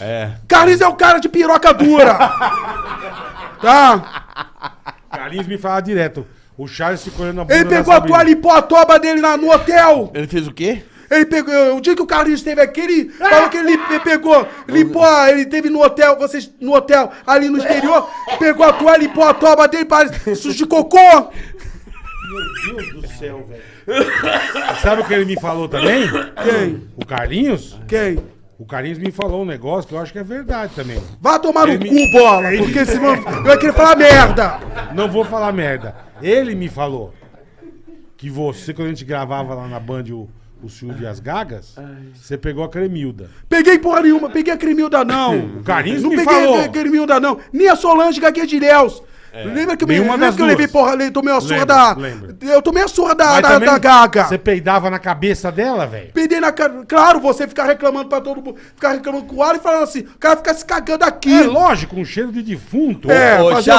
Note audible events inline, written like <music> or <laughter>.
É. Carlinhos é o cara de piroca dura. <laughs> tá? Carlinhos me fala direto. O Charles ficou olhando a bunda Ele pegou a toalha e limpou a toba dele na- no hotel. Ele fez o quê? Ele pegou. O dia que o Carlinhos esteve aqui, ele falou que ele pe- pegou, limpou, a, ele teve no hotel, vocês no hotel, ali no exterior, pegou a toalha, limpou a toba dele, parece sujo de cocô. Meu Deus do <laughs> céu, velho. Sabe o que ele me falou também? Quem? O Carlinhos? Quem? O Carlinhos me falou um negócio que eu acho que é verdade também. Vá tomar no Ele cu, me- bola, porque senão <laughs> eu querer falar merda. Não vou falar merda. Ele me falou que você, quando a gente gravava lá na Band o, o Silvio e as Gagas, você pegou a Cremilda. Peguei porra nenhuma, peguei a Cremilda não. O Carlinhos Não me peguei falou. a Cremilda não, nem a Solange Gaguinha Ilhéus. Lembra que, eu me- Nenhuma lembra das que eu levei porra, le- tomei uma surra Lembro, da... lembro. Eu tomei a surra da, Mas da, também da Gaga. Você peidava na cabeça dela, velho? Peidei na cara. Claro, você ficar reclamando pra todo mundo. Ficar reclamando com o ar e falando assim, o cara fica se cagando aqui. É lógico, um cheiro de defunto. É, Ô, fazer-.